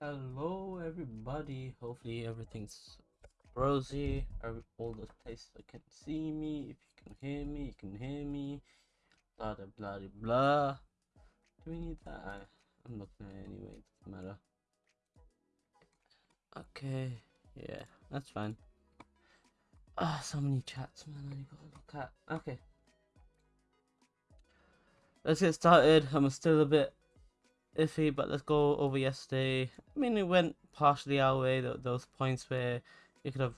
Hello, everybody. Hopefully, everything's rosy. All the places that can see me. If you can hear me, you can hear me. Blah blah blah blah. Do we need that? I, I'm looking at it anyway. It doesn't matter. Okay. Yeah, that's fine. Ah, so many chats, man. I gotta look at. Okay. Let's get started. I'm still a bit iffy, but let's go over yesterday. I mean, it went partially our way. Those points where you could have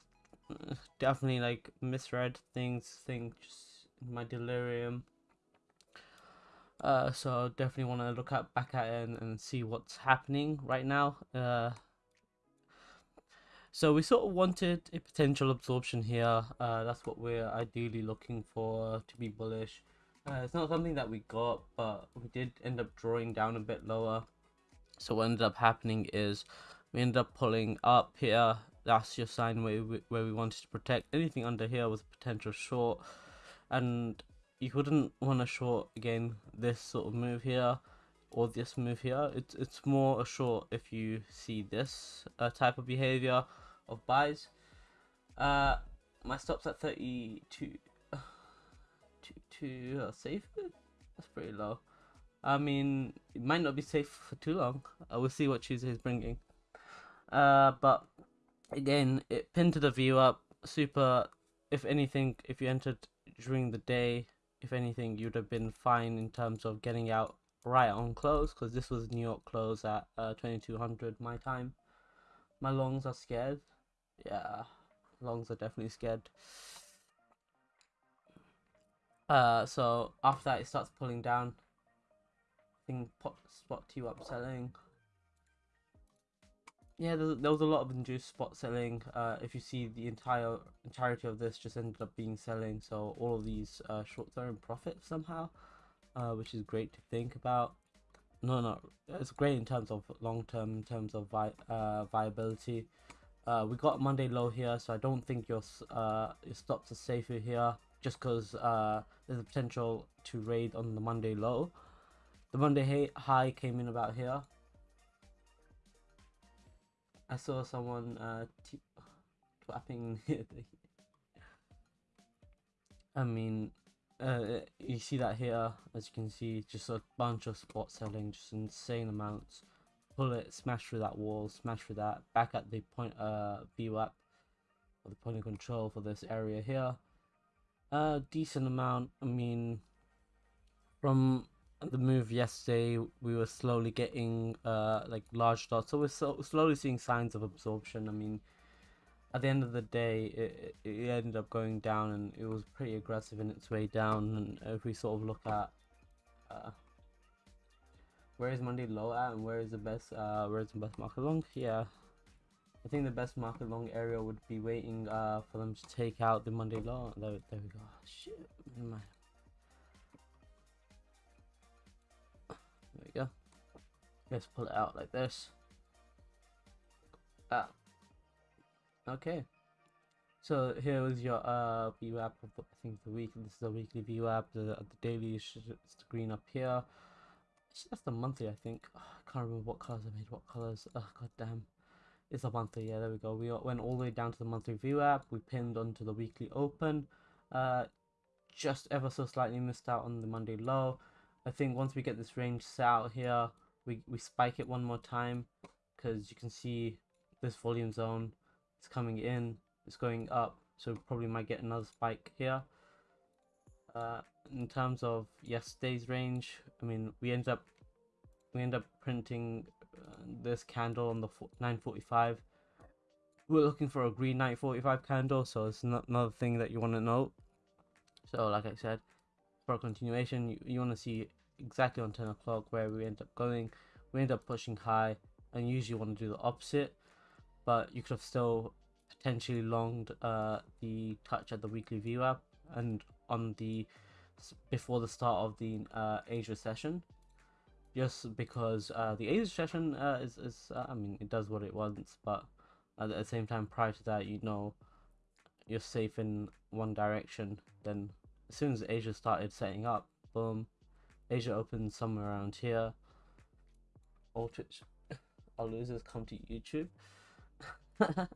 uh, definitely like misread things, think just my delirium. Uh, so definitely want to look at back at it and, and see what's happening right now. Uh, so we sort of wanted a potential absorption here. Uh, that's what we're ideally looking for to be bullish. Uh, it's not something that we got, but we did end up drawing down a bit lower. So what ended up happening is we ended up pulling up here. That's your sign where we, where we wanted to protect. Anything under here was potential short. And you wouldn't want to short, again, this sort of move here or this move here. It's, it's more a short if you see this uh, type of behavior of buys. Uh, my stop's at 32 to uh, safe That's pretty low. I mean, it might not be safe for too long. Uh, we'll see what Tuesday is bringing. Uh, but again, it pinned to the view up. Super. If anything, if you entered during the day, if anything, you'd have been fine in terms of getting out right on close because this was New York close at uh, 2200 my time. My lungs are scared. Yeah, lungs are definitely scared. Uh, so after that, it starts pulling down. I think pot, spot two up selling. Yeah, there, there, was a lot of induced spot selling. Uh, if you see the entire entirety of this just ended up being selling, so all of these uh, shorts are in profit somehow, uh, which is great to think about. No, no, it's great in terms of long term, in terms of vi uh, viability. Uh, we got Monday low here, so I don't think your uh, your stops are safer here just because uh, there's a potential to raid on the Monday low. The Monday high came in about here. I saw someone uh, clapping. I mean, uh, you see that here, as you can see, just a bunch of spot selling, just insane amounts. Pull it, smash through that wall, smash through that, back at the point uh, VWAP, or the point of control for this area here a decent amount. I mean, from the move yesterday, we were slowly getting uh like large dots, so we're so slowly seeing signs of absorption. I mean, at the end of the day, it, it ended up going down, and it was pretty aggressive in its way down. And if we sort of look at uh, where is Monday low at, and where is the best uh where is the best market long? Yeah, I think the best market long area would be waiting uh, for them to take out the Monday low. There, there we go. Shit. There we go. Let's pull it out like this. Ah. Okay. So here is your uh VWAP of the, I think the week. This is the weekly VWAP. The the daily green up here. That's the monthly, I think. Oh, I can't remember what colors I made. What colors? Oh god damn. It's a monthly, yeah, there we go. We went all the way down to the monthly VWAP. We pinned onto the weekly open. Uh, just ever so slightly missed out on the Monday low. I think once we get this range set out here, we, we spike it one more time because you can see this volume zone is coming in, it's going up, so probably might get another spike here. Uh, in terms of yesterday's range, I mean, we end up we end up printing this candle on the 945 we're looking for a green 945 candle so it's not another thing that you want to note so like i said for continuation you, you want to see exactly on 10 o'clock where we end up going. We end up pushing high and usually want to do the opposite but you could have still potentially longed uh, the touch at the weekly VWAP and on the before the start of the uh, Asia session just because uh, the Asia session uh, is, is uh, I mean, it does what it wants, but at the same time, prior to that, you know, you're safe in one direction. Then, as soon as Asia started setting up, boom, Asia opened somewhere around here. Aldrich, all losers come to YouTube.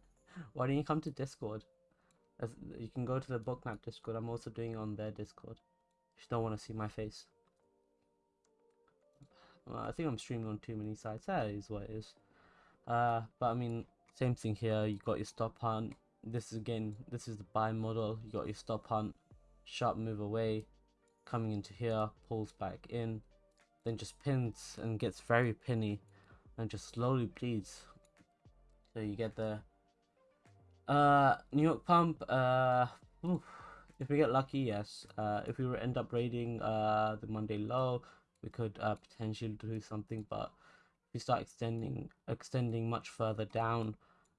Why don't you come to Discord? As, you can go to the Bookmap Discord. I'm also doing it on their Discord. If you don't want to see my face. Well, I think I'm streaming on too many sites. That is what it is. Uh, but I mean, same thing here. You got your stop hunt. This is again, this is the buy model. You got your stop hunt, sharp move away, coming into here, pulls back in, then just pins and gets very pinny, and just slowly bleeds. So you get the uh New York pump. Uh, oof. if we get lucky, yes. Uh, if we end up raiding uh the Monday low, we could uh, potentially do something. But if we start extending extending much further down,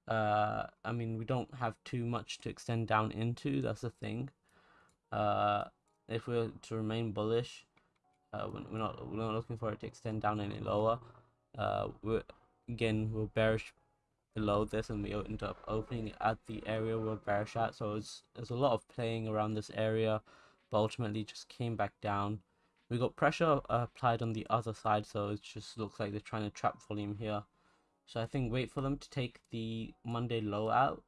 uh, I mean we don't have too much to extend down into. That's the thing. Uh, if we're to remain bullish, uh, we're not we're not looking for it to extend down any lower. Uh, we're again we're bearish below this and we end up opening at the area we're bearish at so it's there's a lot of playing around this area but ultimately just came back down we got pressure uh, applied on the other side so it just looks like they're trying to trap volume here so i think wait for them to take the monday low out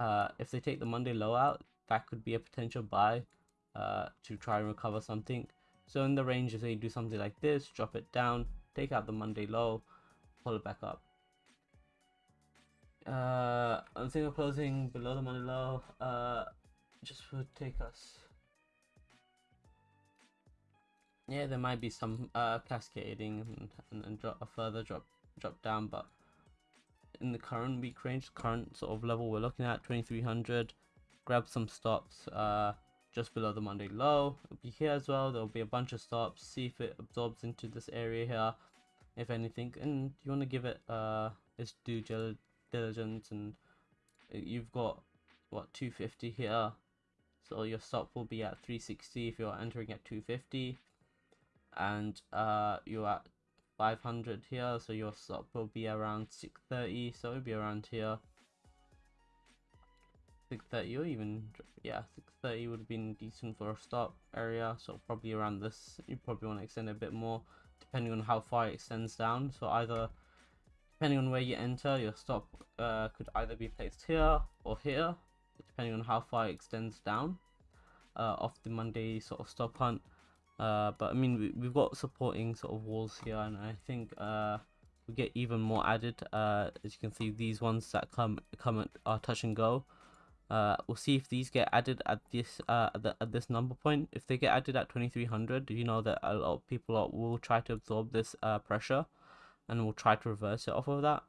uh, if they take the monday low out that could be a potential buy uh, to try and recover something so in the range if they do something like this drop it down take out the monday low pull it back up uh, thinking of closing below the Monday low. Uh, just would take us. Yeah, there might be some uh cascading and, and, and drop a further drop drop down, but in the current week range, current sort of level we're looking at 2300. Grab some stops. Uh, just below the Monday low. It'll be here as well. There'll be a bunch of stops. See if it absorbs into this area here, if anything. And you want to give it uh its due diligence and uh, you've got what 250 here so your stop will be at 360 if you're entering at 250 and uh you're at 500 here so your stop will be around 630 so it'll be around here 630 or even yeah 630 would have been decent for a stop area so probably around this you probably want to extend a bit more depending on how far it extends down so either depending on where you enter, your stop uh, could either be placed here or here, depending on how far it extends down uh, off the Monday sort of stop hunt. Uh, but I mean, we, we've got supporting sort of walls here, and I think uh, we get even more added. Uh, as you can see, these ones that come come at, are touch and go. Uh, we'll see if these get added at this uh, at, the, at this number point. If they get added at 2300, you know that a lot of people will try to absorb this uh, pressure and we'll try to reverse it off of that.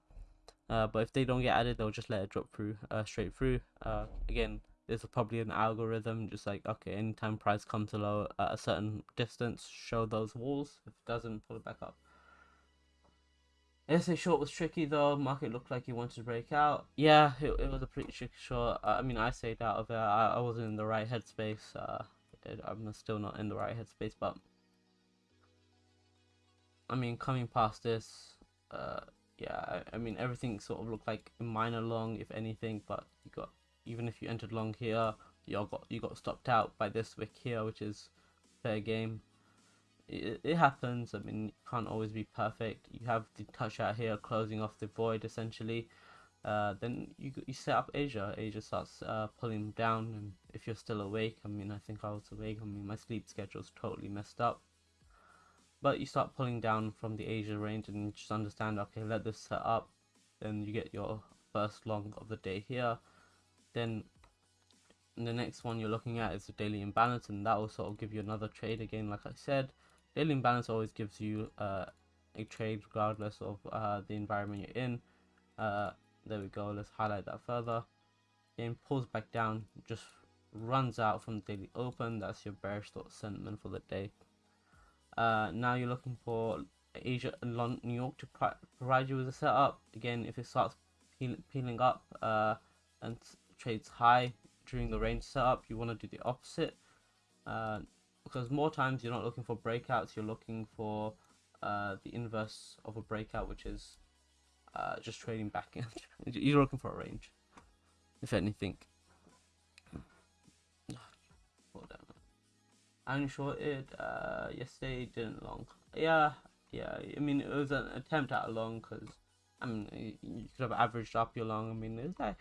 Uh, but if they don't get added, they'll just let it drop through uh, straight through. Uh, again, there's probably an algorithm just like okay, anytime price comes below at a certain distance, show those walls. If it doesn't, pull it back up. SA short was tricky though. Market looked like he wanted to break out. Yeah, it, it was a pretty tricky short. I mean, I stayed out of it. I, I wasn't in the right headspace. Uh, I'm still not in the right headspace, but I mean, coming past this, uh, yeah, I, I, mean, everything sort of looked like minor long, if anything, but you got, even if you entered long here, you got, you got stopped out by this wick here, which is fair game. It, it happens, I mean, you can't always be perfect. You have the touch out here, closing off the void, essentially. Uh, then you you set up Asia. Asia starts uh, pulling down, and if you're still awake, I mean, I think I was awake. I mean, my sleep schedule's totally messed up but you start pulling down from the Asia range and you just understand okay let this set up then you get your first long of the day here then the next one you're looking at is the daily imbalance and that will sort of give you another trade. Again like I said daily imbalance always gives you uh, a trade regardless of uh, the environment you're in. Uh, there we go let's highlight that further. Then pulls back down just runs out from the daily open. That's your bearish thought sentiment for the day. Uh, now you're looking for Asia and London, New York to provide you with a setup. Again, if it starts peel peeling up uh, and trades high during the range setup, you want to do the opposite. Uh, because more times you're not looking for breakouts, you're looking for uh, the inverse of a breakout, which is uh, just trading back in. you're looking for a range, if anything. and shorted uh, yesterday didn't long. Yeah, yeah. I mean, it was an attempt at a long because I mean, you could have averaged up your long. I mean, it's like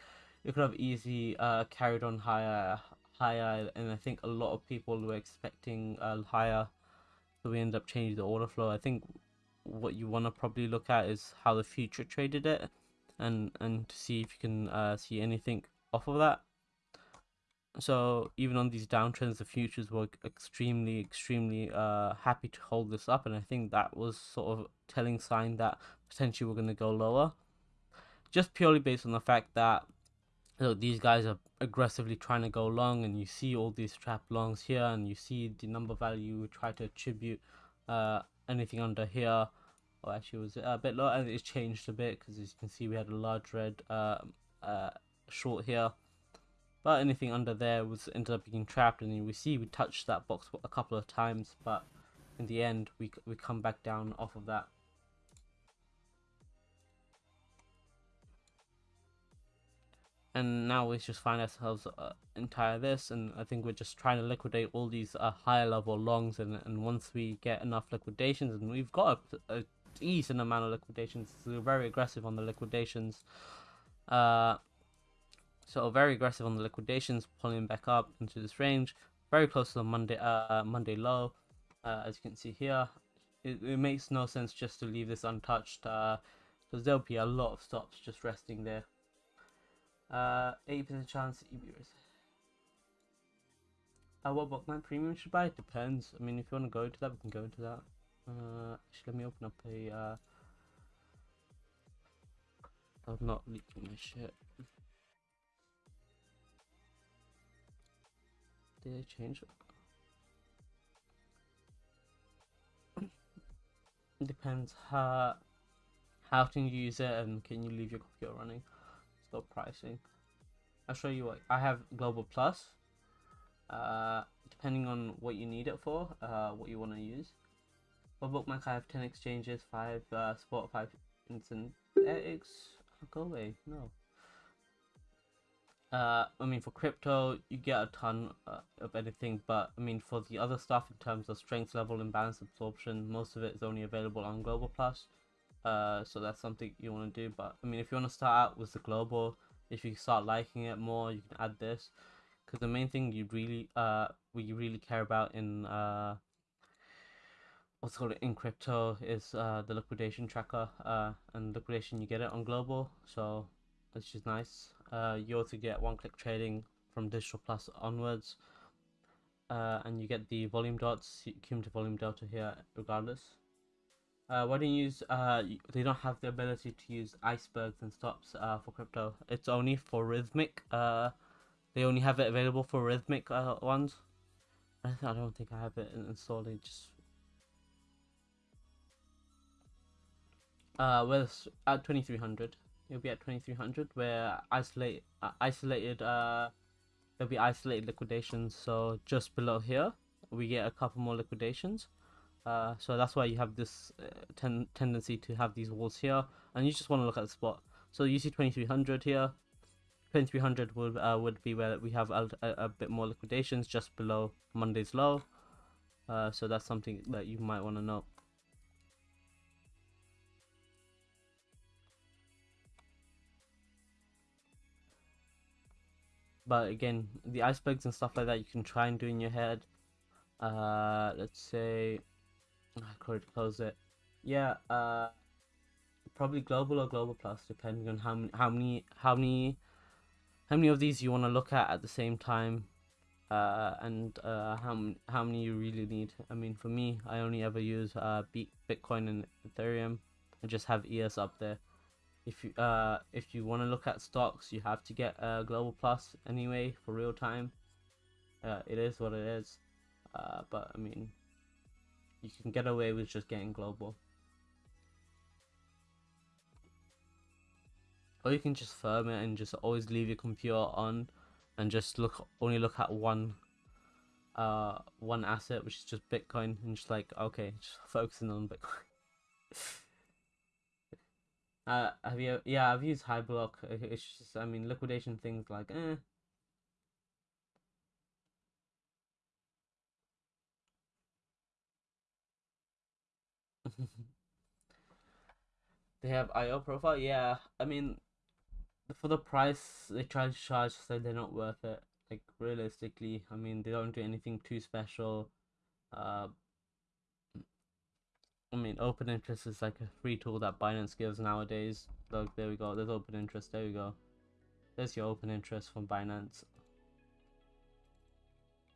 you could have easily uh, carried on higher, higher, and I think a lot of people were expecting uh, higher, so we end up changing the order flow. I think what you want to probably look at is how the future traded it, and and to see if you can uh, see anything off of that. So even on these downtrends, the futures were extremely, extremely uh, happy to hold this up, and I think that was sort of telling sign that potentially we're going to go lower, just purely based on the fact that look, these guys are aggressively trying to go long, and you see all these trap longs here, and you see the number value we try to attribute uh, anything under here. Oh, actually, was a bit low, and it's changed a bit because as you can see, we had a large red uh, uh, short here. But anything under there was ended up being trapped and we see we touched that box a couple of times but in the end we, we come back down off of that and now we just find ourselves uh, entire this and I think we're just trying to liquidate all these uh, higher level longs and, and once we get enough liquidations and we've got a, a decent amount of liquidations so we're very aggressive on the liquidations uh, so very aggressive on the liquidations, pulling back up into this range, very close to the Monday uh, Monday low, uh, as you can see here. It, it, makes no sense just to leave this untouched, because uh, there'll be a lot of stops just resting there. 80% uh, chance EB uh, what Bookmap premium should buy? Depends. I mean, if you want to go into that, we can go into that. Uh, actually, let me open up a. Uh, I'm not leaking my shit. Did I change it? Depends how how can you use it and can you leave your computer running. Stop pricing. I'll show you what I have Global Plus. Uh, depending on what you need it for, uh, what you want to use. For Bookmap, I have 10 exchanges, 5 uh, spot, 5 instant X. Go away, no uh, I mean, for crypto, you get a ton uh, of anything, but I mean, for the other stuff in terms of strength level and balance absorption, most of it is only available on Global Plus. Uh, so that's something you want to do. But I mean, if you want to start out with the Global, if you start liking it more, you can add this. Because the main thing you really, uh, we really care about in uh, what's called in crypto is uh, the liquidation tracker, uh, and liquidation you get it on Global. So which is nice. Uh, you also get one-click trading from Digital Plus onwards, uh, and you get the volume dots, cumulative volume delta here, regardless. Uh, why don't you use? Uh, they don't have the ability to use icebergs and stops uh, for crypto. It's only for Rithmic Uh, they only have it available for Rithmic uh, ones. I, don't think I have it installed. It just uh, with at twenty three hundred it'll be at 2300 where isolate uh, isolated uh there'll be isolated liquidations so just below here we get a couple more liquidations uh, so that's why you have this uh, ten tendency to have these walls here and you just want to look at the spot. So you see 2300 here. 2300 would uh, would be where we have a, a, bit more liquidations just below Monday's low. Uh, so that's something that you might want to know. But again the icebergs and stuff like that you can try and do in your head. Uh let's say I could close it yeah uh probably global or global plus depending on how many how many how many how many of these you want to look at at the same time uh, and uh, how how many you really need. I mean, for me, I only ever use uh, Bitcoin and Ethereum. I just have ES up there if you uh if you want to look at stocks you have to get uh global plus anyway for real time uh it is what it is uh but i mean you can get away with just getting global or you can just firm it and just always leave your computer on and just look only look at one uh one asset which is just bitcoin and just like okay just focusing on bitcoin Uh, have you? Yeah, I've used Hyblock. It's just, I mean, liquidation things like, eh. They have IO profile. Yeah, I mean, for the price they try to charge, so they're not worth it. Like realistically, I mean, they don't do anything too special. Uh, I mean, open interest is like a free tool that Binance gives nowadays. Look, there we go. There's open interest. There we go. There's your open interest from Binance.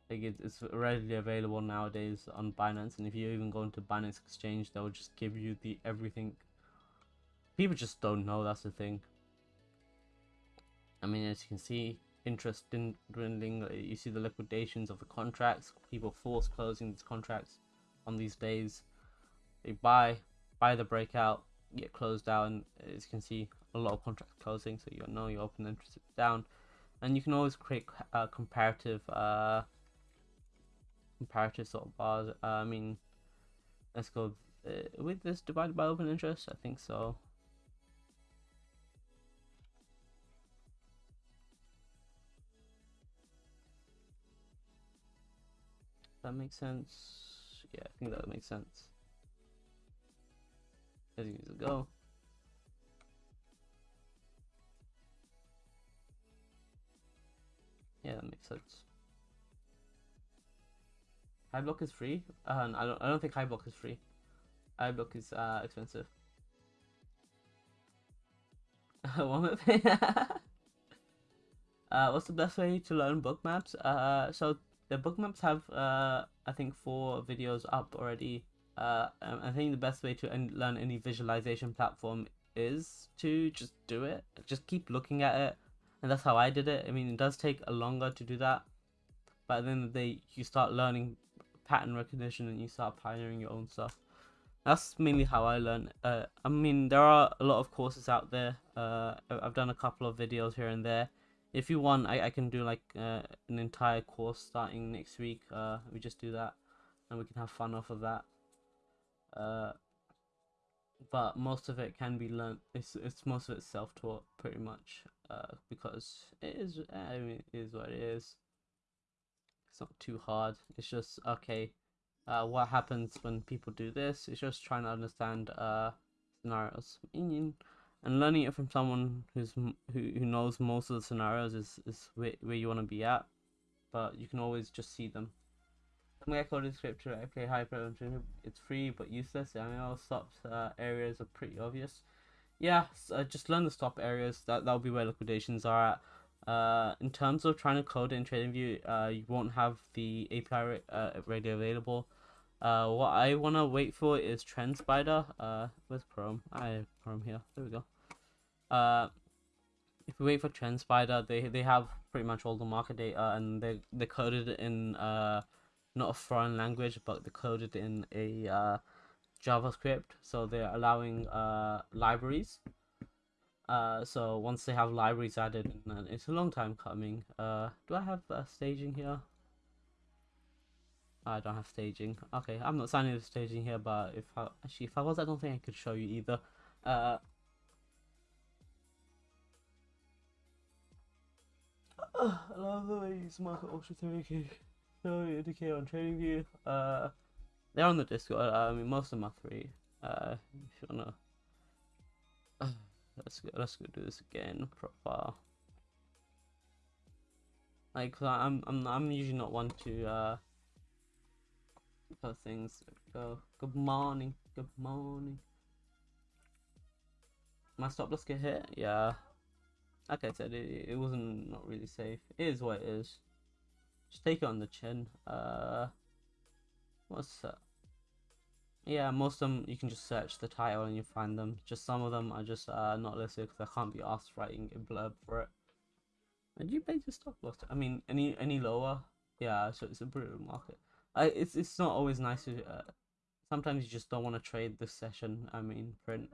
Like it, it's readily available nowadays on Binance, and if you even go into Binance Exchange, they'll just give you the everything. People just don't know. That's the thing. I mean, as you can see, interest in dwindling. You see the liquidations of the contracts. People force closing these contracts on these days. They buy, buy the breakout, get closed down. As you can see, a lot of contracts closing, so you know your open interest is down, and you can always create uh, comparative, uh, comparative sort of bars. Uh, I mean, let's go uh, with this divided by open interest. I think so. That makes sense. Yeah, I think that makes sense. As you go. Yeah, that makes sense. Hyblock is free. Uh, I don't. I don't think Hyblock is free. Hyblock is uh, expensive. One uh, what's the best way to learn Bookmaps? Uh, so the Bookmaps have uh, I think four videos up already. Uh, I think the best way to learn any visualization platform is to just do it. Just keep looking at it and that's how I did it. I mean, it does take a longer to do that, but then the end of the day, you start learning pattern recognition and you start pioneering your own stuff. That's mainly how I learn. Uh, I mean, there are a lot of courses out there. Uh, I've done a couple of videos here and there. If you want, I, I can do like uh, an entire course starting next week. Uh, we just do that, and we can have fun off of that. Uh, but most of it can be learned. It's it's most of it self taught pretty much uh, because it is. I mean, it is what it is. It's not too hard. It's just okay. Uh, what happens when people do this? It's just trying to understand uh scenarios. And learning it from someone who's who who knows most of the scenarios is is where, where you want to be at. But you can always just see them my code is scripture. I play hyper. It's free but useless. I mean, all stop uh, areas are pretty obvious. Yeah, so, uh, just learn the stop areas. That that'll be where liquidations are at. Uh, in terms of trying to code in TradingView, uh, you won't have the API uh, ready available. Uh, what I wanna wait for is TrendSpider. Uh, where's Chrome? I have Chrome here. There we go. Uh, if we wait for TrendSpider, they they have pretty much all the market data and they they coded in uh not a foreign language, but they coded in a uh, JavaScript. So they're allowing uh, libraries. Uh, so once they have libraries added, and it's a long time coming. Uh, do I have uh, staging here? I don't have staging. Okay, I'm not signing the staging here, but if I actually if I was, I don't think I could show you either. Uh, I love the way you use market ultra 3k so indicate on TradingView. Uh, they're on the Discord. I mean, most of are free. Uh, if you wanna, uh, let's go. Let's go do this again. Profile. Like, I'm, I'm, I'm usually not one to uh, post things. Go. Good morning. Good morning. My stop loss get hit? Yeah. Like I said, it, it wasn't not really safe. It is what it is. Just take it on the chin. Uh, what's that? Yeah, most of them you can just search the title and you find them. Just some of them are just uh, not listed because I can't be asked writing a blurb for it. And you pay your stop loss? I mean, any any lower? Yeah, so it's a brutal market. I it's it's not always nice to. Uh, sometimes you just don't want to trade this session. I mean, print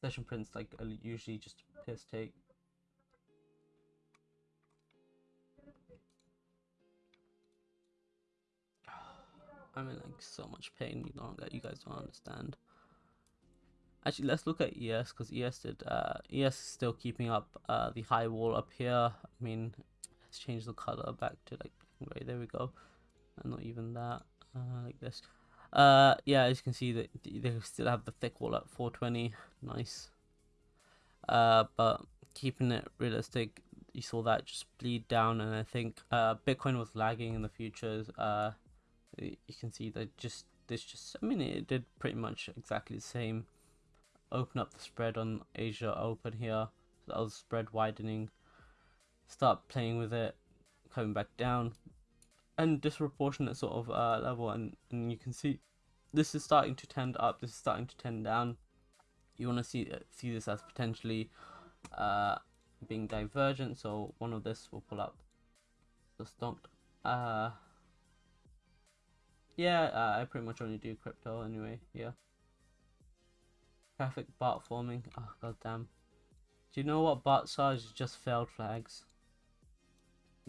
session prints like usually just piss take. I'm in like so much pain, you that you guys don't understand. Actually, let's look at ES because ES did. Uh, ES is still keeping up uh, the high wall up here. I mean, let's change the color back to like gray. There we go. And not even that. Uh, like this. Uh, yeah, as you can see, that they still have the thick wall at 420. Nice. uh, but keeping it realistic, you saw that just bleed down, and I think uh, Bitcoin was lagging in the futures. Uh, you can see that just this just I mean it did pretty much exactly the same. Open up the spread on Asia Open here. So that was spread widening. Start playing with it, coming back down, and disproportionate sort of uh, level, and and you can see this is starting to tend up. This is starting to tend down. You want to see uh, see this as potentially uh, being divergent. So one of this will pull up. So stomped. Uh, yeah, uh, I pretty much only do crypto anyway. Yeah. traffic bot forming. Oh god damn. Do you know what bots are? Just failed flags.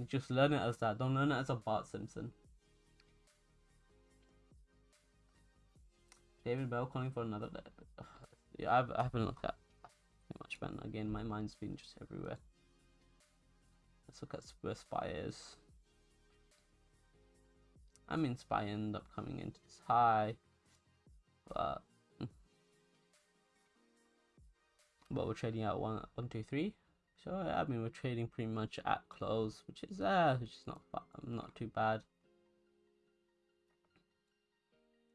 Just learn it as that. Don't learn it as a Bart Simpson. David Bell calling for another. Yeah, I've, I haven't looked at much, man. Again, my mind's been just everywhere. Let's look at where Spy is. I mean, Spy ended up coming into this high, but hmm. but we're trading at one, one, two, three. So I mean, we're trading pretty much at close, which is uh, which is not not too bad.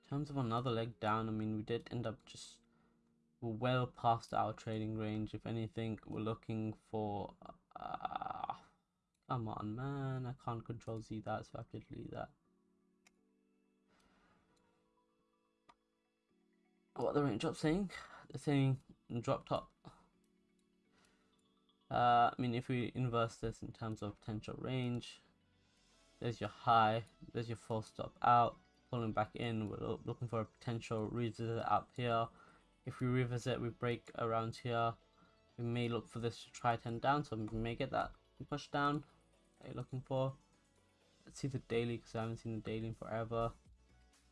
In terms of another leg down, I mean, we did end up just well past our trading range. If anything, we're looking for. Uh, come on, man! I can't control Z that, so I to delete that. What the range drop saying? They're saying drop top. Uh, I mean, if we inverse this in terms of potential range, there's your high, there's your full stop out, pulling back in. We're looking for a potential revisit up here. If we revisit, we break around here. We may look for this to try 10 down, so we may get that push down that you're looking for. Let's see the daily, because I haven't seen the daily in forever.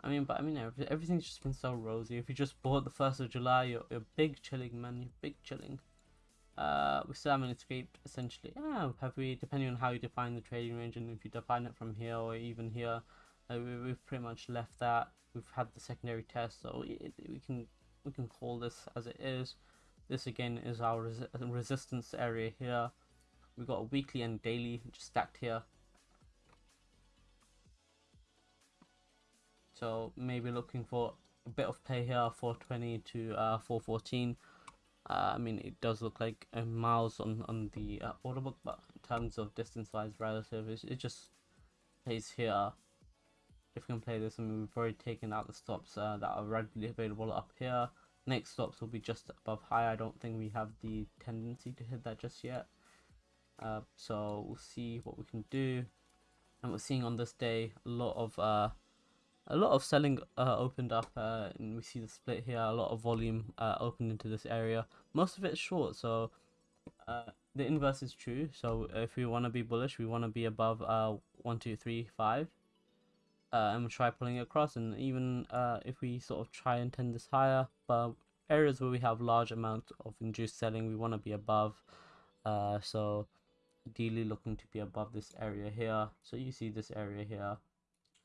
I mean, but I mean, everything's just been so rosy. If you just bought the 1st of July, you're, you're big chilling, man. You're big chilling. Uh, we still haven't escaped, essentially. Yeah, have we, depending on how you define the trading range, and if you define it from here or even here, uh, we, we've pretty much left that. We've had the secondary test, so we, we can we can call this as it is. This again is our res resistance area here. We've got a weekly and daily just stacked here. So maybe looking for a bit of play here, 420 to uh, 414. Uh, I mean, it does look like a miles on, on the uh, order book, but in terms of distance-wise relative, it, it just plays here. If we can play this, I mean, we've already taken out the stops uh, that are readily available up here. Next stops will be just above high. I don't think we have the tendency to hit that just yet. Uh, so we'll see what we can do. And we're seeing on this day a lot of uh, a lot of selling uh, opened up uh, and we see the split here a lot of volume uh, opened into this area. Most of it's short so uh, the inverse is true. So if we want to be bullish we want to be above uh, one two three five uh, and we'll try pulling it across. And even uh, if we sort of try and tend this higher but areas where we have large amount of induced selling we want to be above so ideally looking to be above this area here. So you see this area here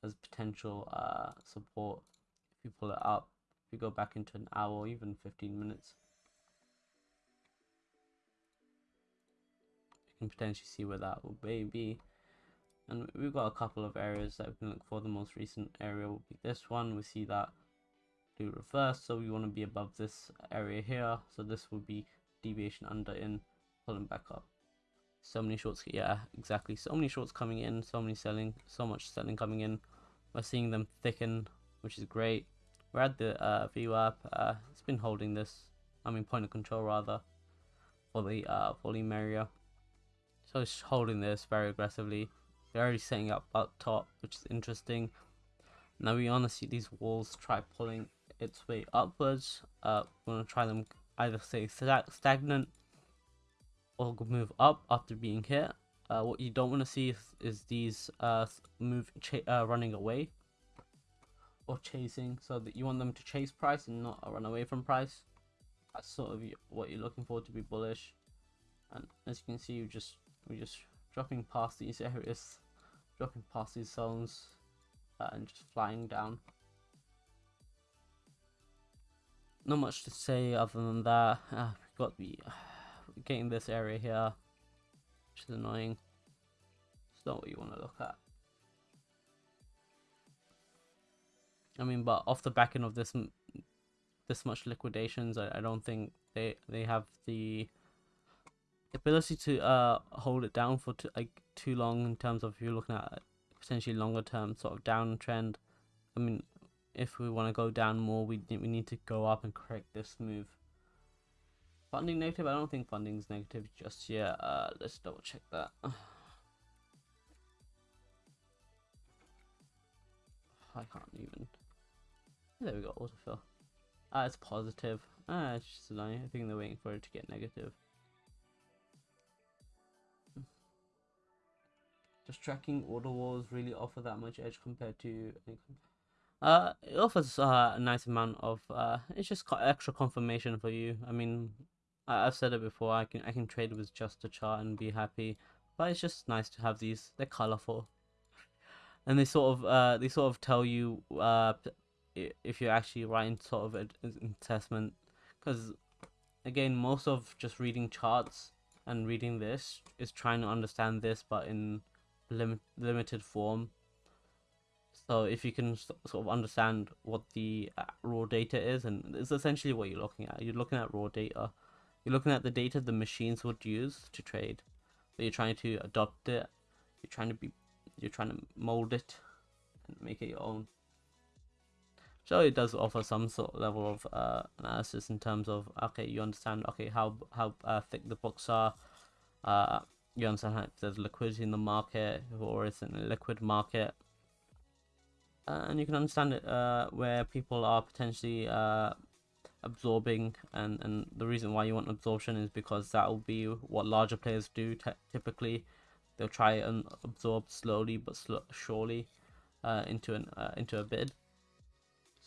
as potential uh, support if you pull it up if you go back into an hour even 15 minutes. You can potentially see where that will be. And we've got a couple of areas that we can look for. The most recent area will be this one. We see that do reverse so we want to be above this area here. So this will be deviation under in pulling back up. So many shorts yeah exactly. So many shorts coming in so many selling so much selling coming in we're seeing them thicken which is great. We're at the uh, VWAP uh, it's been holding this I mean point of control rather for the uh, volume area so it's holding this very aggressively. They're already setting up up top which is interesting. Now we want to see these walls try pulling its way upwards. Uh, we're to try them either stay stagnant or move up after being hit. Uh, what you don't want to see is, is these uh, move uh, running away or chasing so that you want them to chase price and not run away from price. That's sort of what you're looking for to be bullish. And as you can see you just we're just dropping past these areas dropping past these zones uh, and just flying down. Not much to say other than that. We've got the getting this area here, which is annoying. It's not what you want to look at. I mean, but off the back end of this this much liquidations, I, I don't think they they have the ability to uh hold it down for too, like too long in terms of if you're looking at potentially longer term sort of downtrend. I mean, if we want to go down more, we we need to go up and correct this move. Funding negative? I don't think funding is negative just yet. Uh, let's double check that. I can't even. There we go, autofill. Ah, it's positive. Ah, it's just annoying. I think they're waiting for it to get negative. Does tracking order walls really offer that much edge compared to uh it offers uh, a nice amount of uh it's just extra confirmation for you i mean I, have said it before i can i can trade with just a chart and be happy but it's just nice to have these they're colorful. And they sort of uh they sort of tell you uh if you're actually writing sort of an assessment. Because again most of just reading charts and reading this is trying to understand this but in lim- limited form. So if you can sort of understand what the uh, raw data is and it's essentially what you're looking at. You're looking at raw data you're looking at the data the machines would use to trade. But you're trying to adopt it. You're trying to be you're trying to mold it and make it your own. So it does offer some sort of level of uh, analysis in terms of okay you understand okay how how uh, thick the books are. Uh, you understand how there's liquidity in the market or it's in a liquid market. And you can understand it uh, where people are potentially uh, absorbing and, and the reason why you want absorption is because that will be what larger players do typically. They'll try and absorb slowly but sl surely uh, into an uh, into a bid.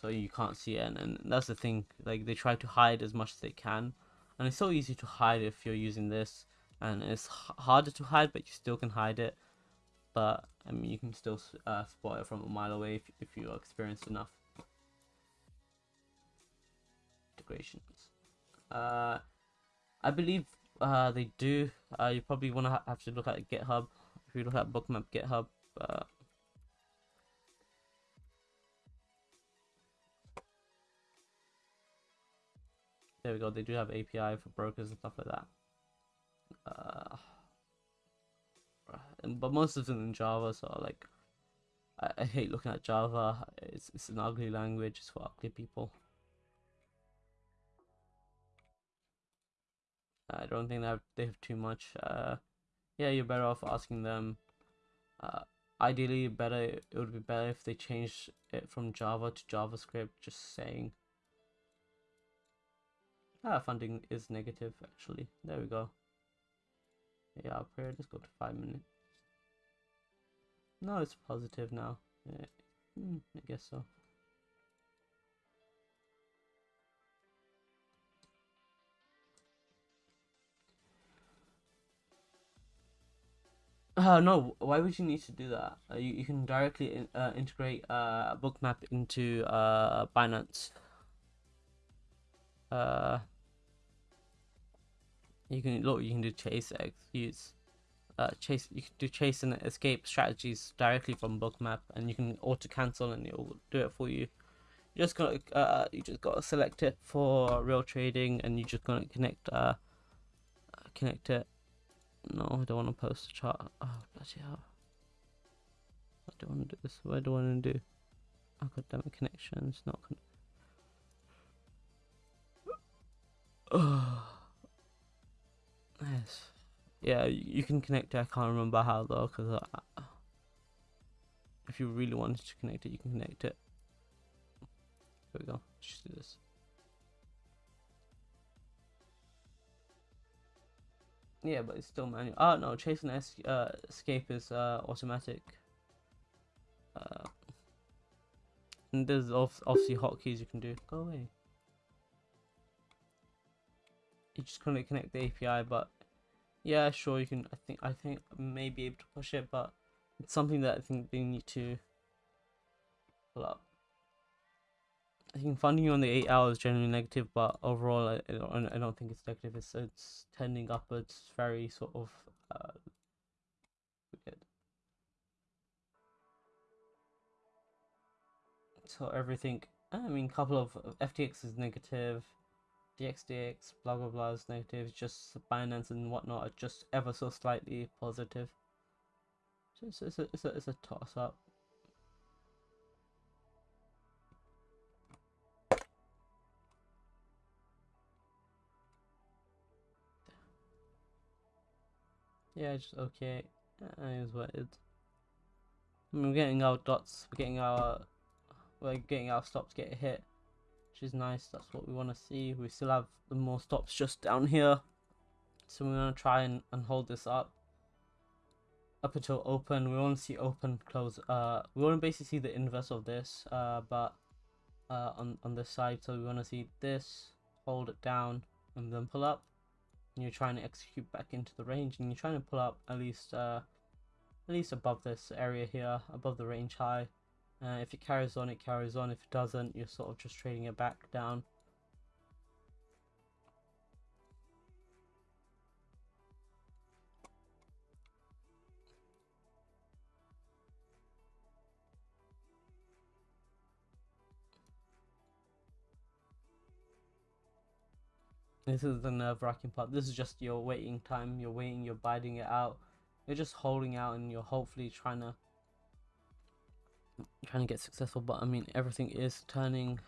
So you can't see it and, and that's the thing like they try to hide as much as they can. And it's so easy to hide if you're using this and it's harder to hide but you still can hide it. But I mean you can still uh, spot it from a mile away if, if you're experienced enough integrations uh, I believe uh, they do uh, you probably want to ha have to look at github if you look at bookmap github uh, There we go. They do have API for brokers and stuff like that. Uh, but most of them in Java, so like, I, I hate looking at Java. It's it's an ugly language. It's for ugly people. I don't think that they have too much. Uh, yeah, you're better off asking them. Uh, ideally, better it would be better if they changed it from Java to JavaScript. Just saying. Ah, funding is negative actually. There we go. Yeah, up here, let's go to five minutes. No, it's positive now. Yeah. Hmm, I guess so. Uh, no, why would you need to do that? Uh, you, you can directly in, uh, integrate uh, Bookmap into uh, Binance. Uh, you can look. You can do chase. Use uh, chase. You can do chase and escape strategies directly from Bookmap, and you can auto cancel, and it'll do it for you. You just gotta uh, you just gotta select it for real trading, and you just gonna connect uh, connect it. No, I don't want to post a chart. Oh bloody hell! I don't want to do this. What do I want to do? Oh god damn it! Connections not. Con oh. Yes. Yeah, you can connect it. I can't remember how though, because if you really wanted to connect it, you can connect it. There we go. Just do this. Yeah, but it's still manual. Oh no, chase and es uh, escape is uh, automatic. Uh, and there's obviously hotkeys you can do. Go away you just couldn't connect the API, but yeah, sure, you can. I think I think I may be able to push it, but it's something that I think they need to pull up. I think funding on the eight hours is generally negative, but overall, I, I, don't, think it's negative. It's it's tending upwards, very sort of uh. So everything, I mean, couple of FTX is negative, dYdX, blah blah blah is negative. Just Binance and whatnot are just ever so slightly positive. So it's, it's a it's a it's a toss up. Yeah, just okay. I mean, we're getting our dots. We're getting our. We're getting our stops get hit, which is nice. That's what we want to see. We still have the more stops just down here, so we want to try and, and hold this up. Up until open, we want to see open close. Uh, we want to basically see the inverse of this. Uh, but uh, on on this side, so we want to see this, hold it down, and then pull up and you're trying to execute back into the range and you're trying to pull up at least uh, at least above this area here above the range high. Uh, if it carries on it carries on. If it doesn't you're sort of just trading it back down This is the nerve wracking part. This is just your waiting time. You're waiting, you're biding it out. You're just holding out and you're hopefully trying to trying to get successful. But I mean everything is turning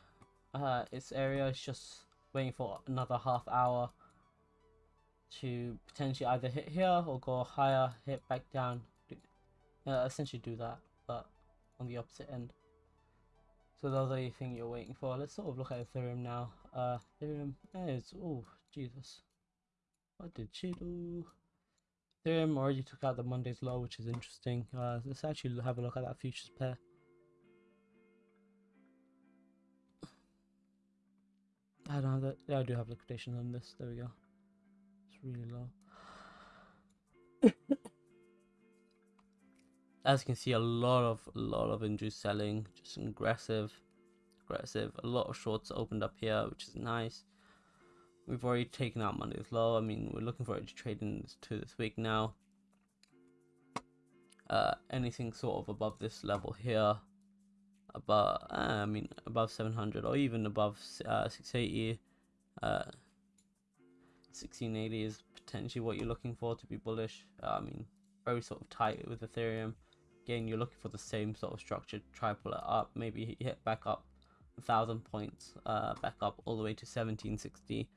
uh its area. It's just waiting for another half hour to potentially either hit here or go higher, hit back down. Uh, essentially do that, but on the opposite end. So those are the thing you're waiting for. Let's sort of look at Ethereum now. Uh, Ethereum is oh Jesus, what did she do? Ethereum already took out the Monday's low, which is interesting. Uh, let's actually have a look at that futures pair. I don't have that. Yeah, I do have liquidation on this. There we go. It's really low. as you can see a lot of a lot of induced selling just aggressive aggressive a lot of shorts opened up here which is nice. We've already taken out monday's low i mean we're looking forward to trade to this week now. Uh, anything sort of above this level here? Above uh, i mean above 700 or even above uh, 680 uh 1680 is potentially what you're looking for to be bullish. Uh, i mean very sort of tight with ethereum. Again you're looking for the same sort of structure. Try pull it up maybe hit back up thousand points uh, back up all the way to 1760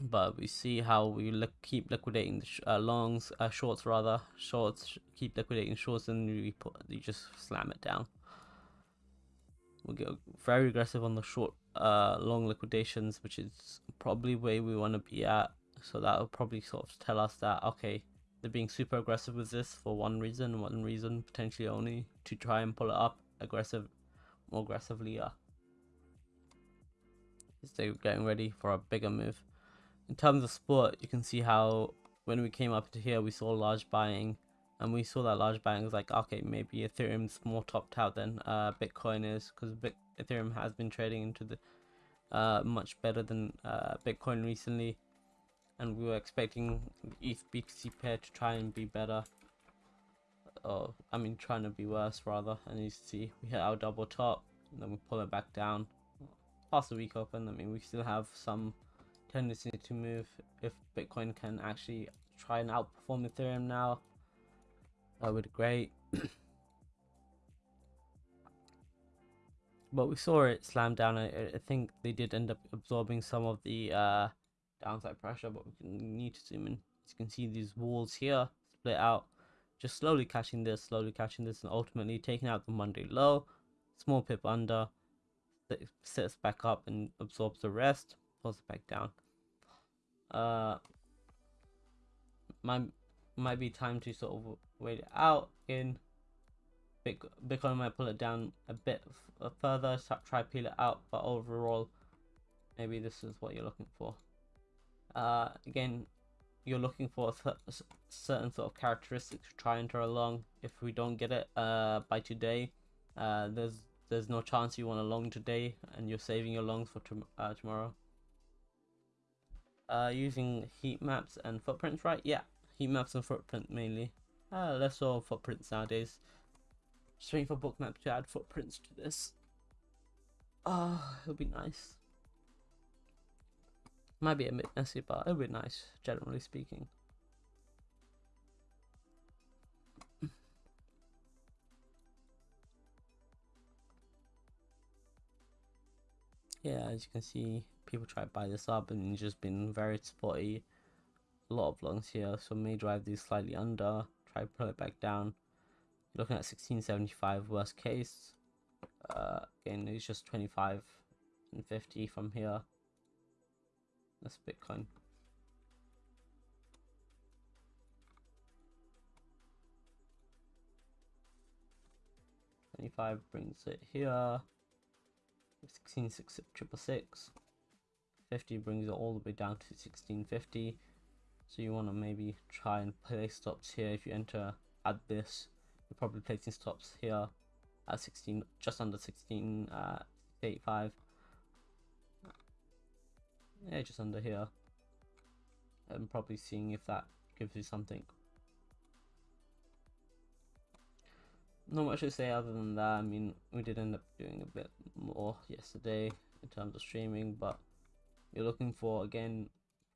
but we see how we look, keep liquidating the uh, longs uh, shorts rather. Shorts sh keep liquidating shorts and we put you just slam it down. We get very aggressive on the short uh, long liquidations which is probably where we want to be at. So that will probably sort of tell us that okay they're being super aggressive with this for one reason, one reason potentially only to try and pull it up aggressive, more aggressively. They getting ready for a bigger move. In terms of spot, you can see how when we came up to here, we saw large buying, and we saw that large buying was like, okay, maybe Ethereum's more topped out than uh, Bitcoin is, because Ethereum has been trading into the uh, much better than uh, Bitcoin recently and we were expecting ETH BTC pair to try and be better. Oh, I mean, trying to be worse rather. And you see, we hit our double top, and then we pull it back down. Past the week open, I mean, we still have some tendency to move if Bitcoin can actually try and outperform Ethereum now. That would be great. but we saw it slam down. I, I, think they did end up absorbing some of the uh, downside pressure, but we need to zoom in. As you can see these walls here split out, just slowly catching this, slowly catching this, and ultimately taking out the Monday low, small pip under, sits back up and absorbs the rest, pulls it back down. Uh, might might be time to sort of wait it out in. Big Bitcoin might pull it down a bit further, try peel it out, but overall, maybe this is what you're looking for uh, again you're looking for a certain sort of characteristics to try and draw along if we don't get it uh, by today uh, there's there's no chance you want a long today and you're saving your longs for uh, tomorrow. Uh, using heat maps and footprints, right? Yeah, heat maps and footprint mainly. Uh, less so footprints nowadays. Just waiting for bookmap to add footprints to this. Ah, oh, it'll be nice. Might be a bit messy, but it'll be nice, generally speaking. yeah, as you can see, people try to buy this up and it's just been very spotty. A lot of longs here, so may drive these slightly under, try to pull it back down. You're looking at 1675 worst case. Uh, again, it's just 25 and 50 from here. That's Bitcoin. Twenty-five brings it here. 16 6 50 brings it all the way down to 1650 so you want to maybe try and place stops here. If you enter at this. You're probably placing stops here at 16 just under 16 uh 85 yeah just under here and probably seeing if that gives you something not much to say other than that. I mean, we did end up doing a bit more yesterday in terms of streaming, but you're looking for again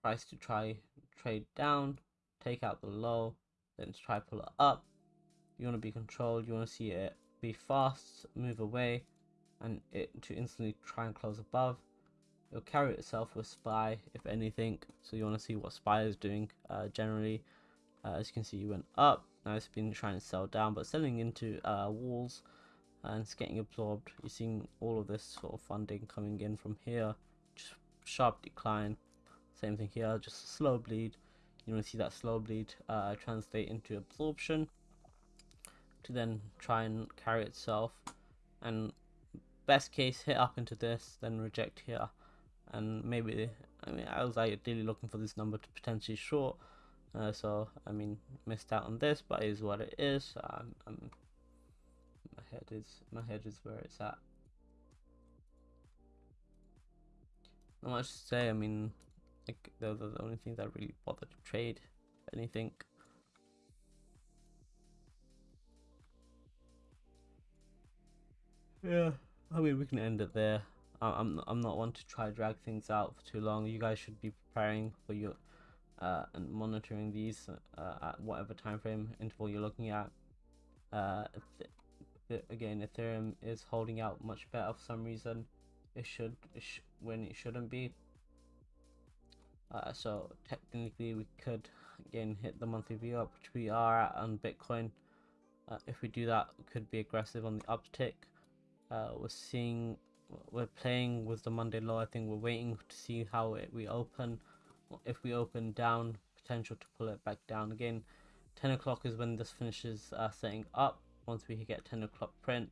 price to try trade down, take out the low, then try pull it up. You want to be controlled. You want to see it be fast, move away, and it to instantly try and close above. It'll carry itself with spy if anything. So you want to see what spy is doing uh, generally. Uh, as you can see, you went up now it's been trying to sell down, but selling into uh, walls and it's getting absorbed. You're seeing all of this sort of funding coming in from here. Just sharp decline. Same thing here, just slow bleed. You want to see that slow bleed uh, translate into absorption to then try and carry itself. And best case, hit up into this, then reject here. And maybe, I mean, I was ideally looking for this number to potentially short uh, so I mean, missed out on this, but is what it is. Um, I'm, my head is my head is where it's at. Not much to say. I mean, like those are the only things that really bother to trade. Anything. Yeah, I mean we can end it there. I'm I'm not one to try drag things out for too long. You guys should be preparing for your uh, and monitoring these uh, at whatever time frame interval you're looking at. Uh, again, Ethereum is holding out much better for some reason. It should it sh when it shouldn't be. Uh, so technically, we could again hit the monthly view up, which we are at on Bitcoin. Uh, if we do that, could be aggressive on the uptick. Uh, we're seeing, we're playing with the Monday low. I think we're waiting to see how it, we open if we open down potential to pull it back down again. 10 o'clock is when this finishes uh, setting up. Once we get 10 o'clock print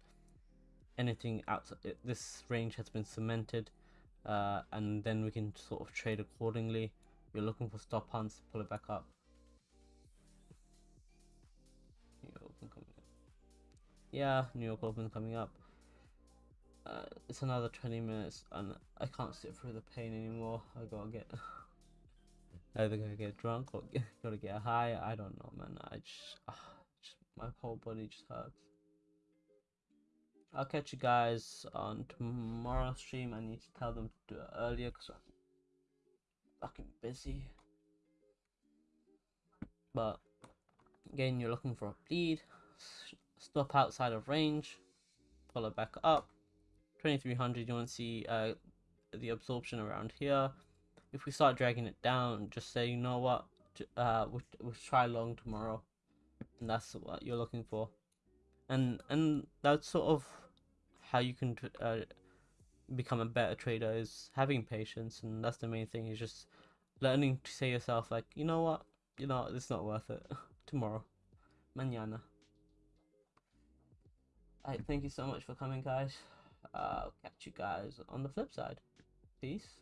anything outside this range has been cemented uh, and then we can sort of trade accordingly. You're looking for stop hunts to pull it back up. Yeah New York Open coming up uh, it's another 20 minutes and I can't sit through the pain anymore I gotta get either gonna get drunk or get, gonna get high. I don't know, man. I just, uh, just my whole body just hurts. I'll catch you guys on tomorrow's stream. I need to tell them to do it earlier because I'm fucking busy. But again, you're looking for a bleed. Stop outside of range. Pull it back up. 2300. You want to see uh, the absorption around here if we start dragging it down, just say, you know what, uh, we'll, we'll try long tomorrow, and that's what you're looking for, and and that's sort of how you can uh, become a better trader is having patience, and that's the main thing is just learning to say yourself like, you know what, you know, it's not worth it. tomorrow, mañana. Alright, thank you so much for coming, guys. Uh, I'll catch you guys on the flip side. Peace.